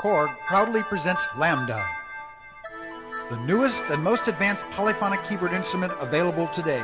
Korg proudly presents Lambda, the newest and most advanced polyphonic keyboard instrument available today.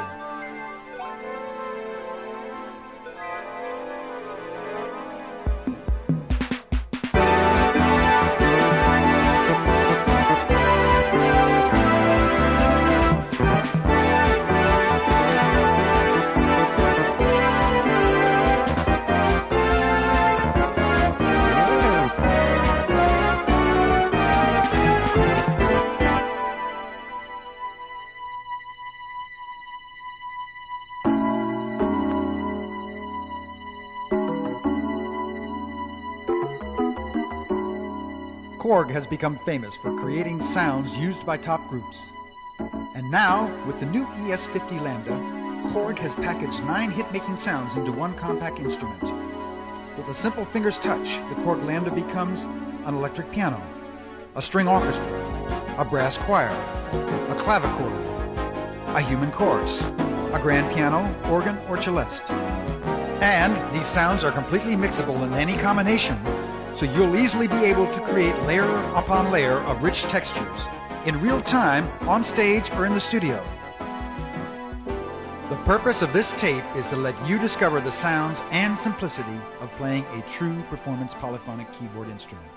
Korg has become famous for creating sounds used by top groups. And now, with the new ES50 Lambda, Korg has packaged nine hit-making sounds into one compact instrument. With a simple finger's touch, the Korg Lambda becomes an electric piano, a string orchestra, a brass choir, a clavichord, a human chorus, a grand piano, organ, or celeste. And these sounds are completely mixable in any combination so you'll easily be able to create layer upon layer of rich textures in real time, on stage, or in the studio. The purpose of this tape is to let you discover the sounds and simplicity of playing a true performance polyphonic keyboard instrument.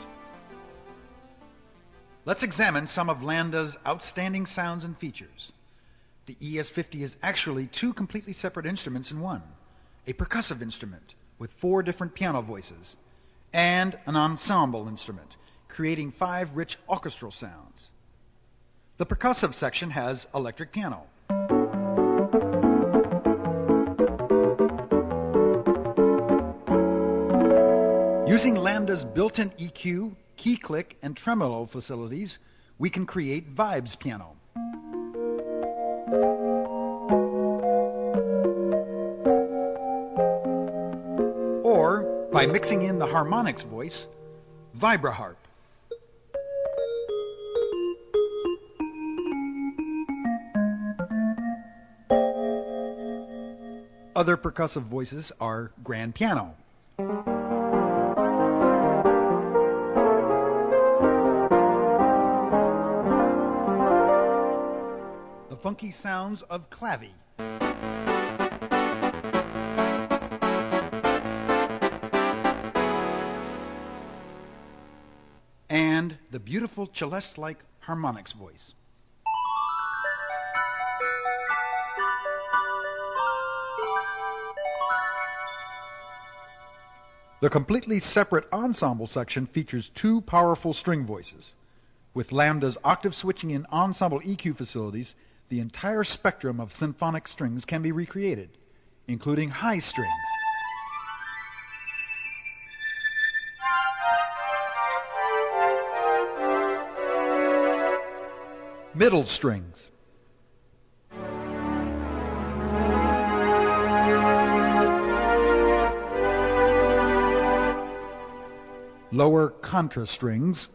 Let's examine some of Lambda's outstanding sounds and features. The ES50 is actually two completely separate instruments in one a percussive instrument with four different piano voices and an ensemble instrument, creating five rich orchestral sounds. The percussive section has electric piano. Using Lambda's built-in EQ, key click, and tremolo facilities, we can create vibes piano. Mixing in the harmonics voice, vibraharp. Other percussive voices are grand piano. The funky sounds of clavy. The beautiful celeste like harmonics voice. The completely separate ensemble section features two powerful string voices. With Lambda's octave switching and ensemble EQ facilities, the entire spectrum of symphonic strings can be recreated, including high strings. Middle strings. Lower contra strings.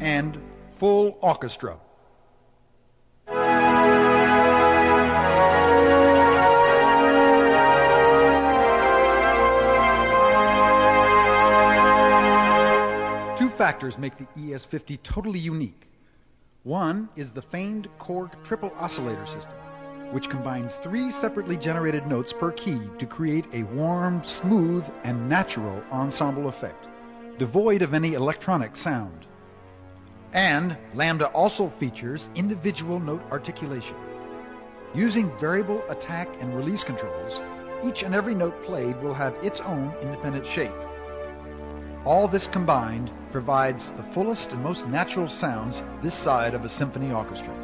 And full orchestra. Factors make the ES50 totally unique. One is the famed Korg triple oscillator system, which combines three separately generated notes per key to create a warm, smooth, and natural ensemble effect, devoid of any electronic sound. And Lambda also features individual note articulation. Using variable attack and release controls, each and every note played will have its own independent shape. All this combined provides the fullest and most natural sounds this side of a symphony orchestra.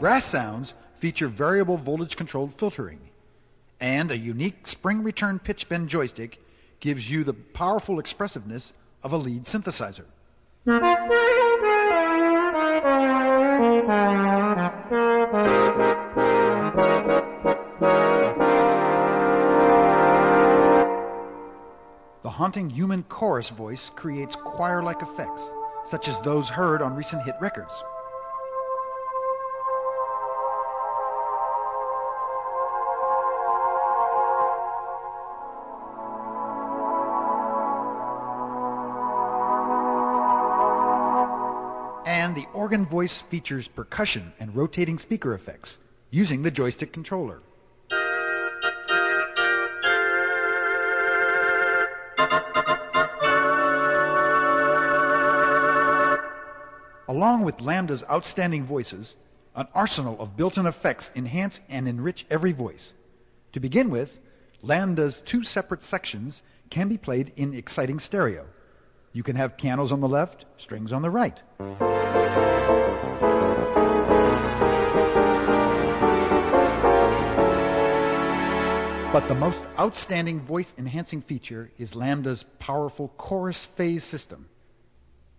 Brass sounds feature variable voltage controlled filtering, and a unique spring return pitch bend joystick gives you the powerful expressiveness of a lead synthesizer. Haunting human chorus voice creates choir like effects, such as those heard on recent hit records. And the organ voice features percussion and rotating speaker effects using the joystick controller. Along with Lambda's outstanding voices, an arsenal of built-in effects enhance and enrich every voice. To begin with, Lambda's two separate sections can be played in exciting stereo. You can have pianos on the left, strings on the right. But the most outstanding voice enhancing feature is Lambda's powerful chorus phase system.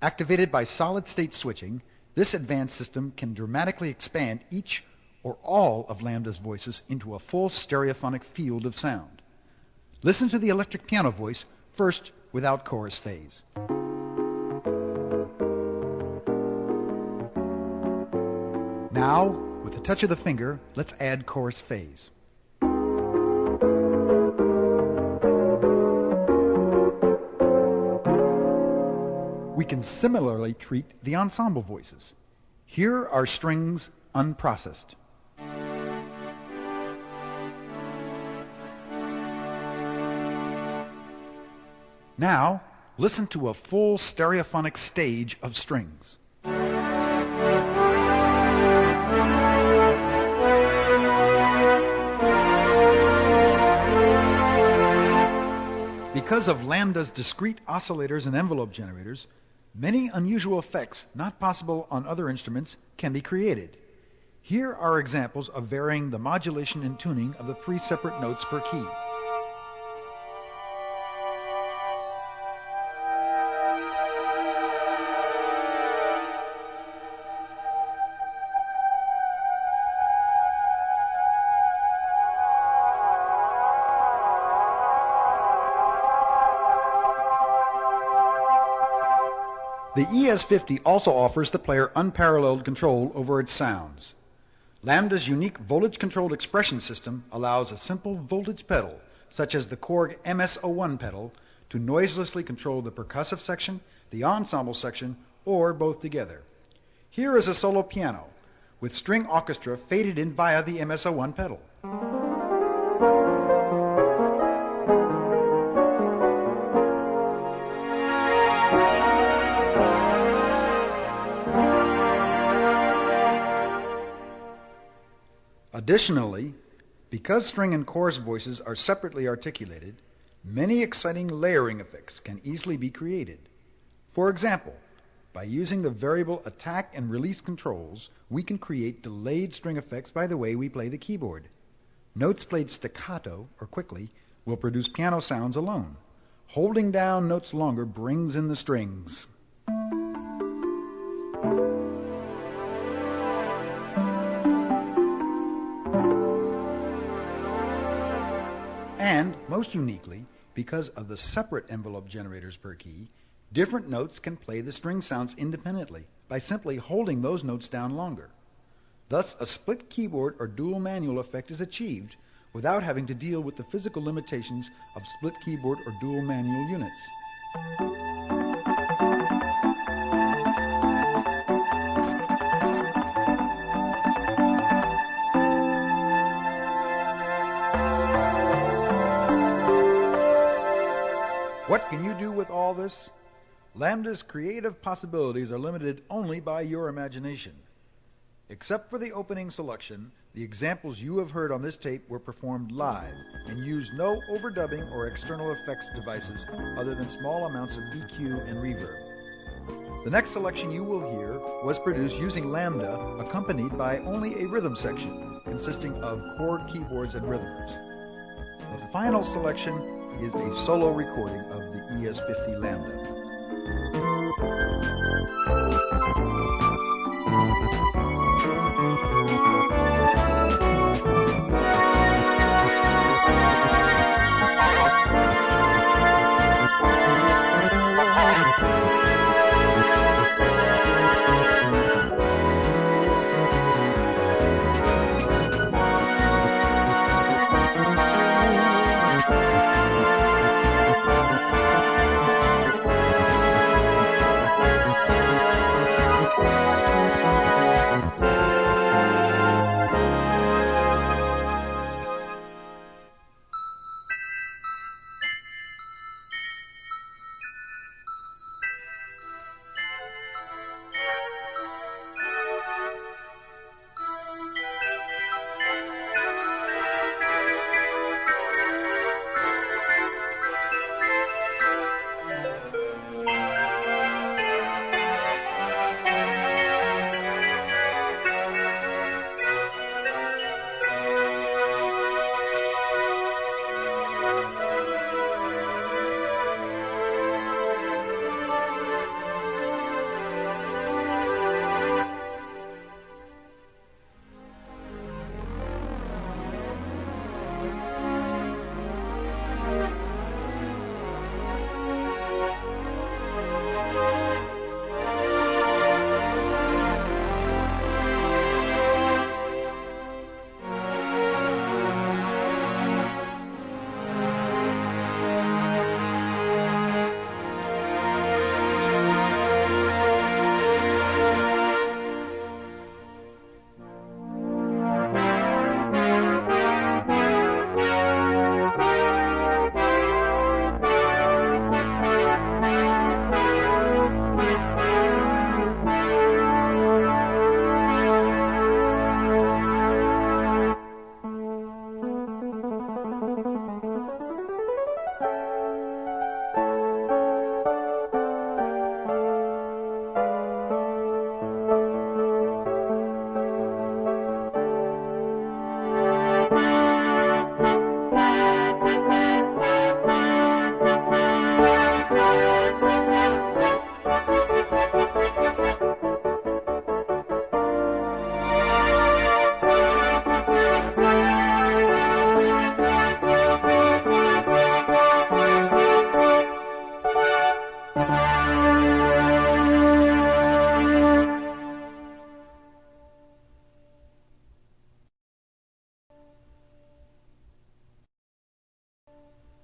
Activated by solid state switching, this advanced system can dramatically expand each or all of Lambda's voices into a full stereophonic field of sound. Listen to the electric piano voice first without chorus phase. Now, with a touch of the finger, let's add chorus phase. We can similarly treat the ensemble voices. Here are strings unprocessed. Now, listen to a full stereophonic stage of strings. Because of Lambda's discrete oscillators and envelope generators, many unusual effects not possible on other instruments can be created. Here are examples of varying the modulation and tuning of the three separate notes per key. The ES50 also offers the player unparalleled control over its sounds. Lambda's unique voltage controlled expression system allows a simple voltage pedal, such as the Korg MS01 pedal, to noiselessly control the percussive section, the ensemble section, or both together. Here is a solo piano with string orchestra faded in via the MS01 pedal. Additionally, because string and chorus voices are separately articulated, many exciting layering effects can easily be created. For example, by using the variable attack and release controls, we can create delayed string effects by the way we play the keyboard. Notes played staccato or quickly will produce piano sounds alone. Holding down notes longer brings in the strings. Most uniquely, because of the separate envelope generators per key, different notes can play the string sounds independently by simply holding those notes down longer. Thus, a split keyboard or dual manual effect is achieved without having to deal with the physical limitations of split keyboard or dual manual units. What can you do with all this? Lambda's creative possibilities are limited only by your imagination. Except for the opening selection, the examples you have heard on this tape were performed live and used no overdubbing or external effects devices other than small amounts of EQ and reverb. The next selection you will hear was produced using Lambda accompanied by only a rhythm section consisting of chord keyboards and rhythmers. The final selection is a solo recording of the ES50 Lambda.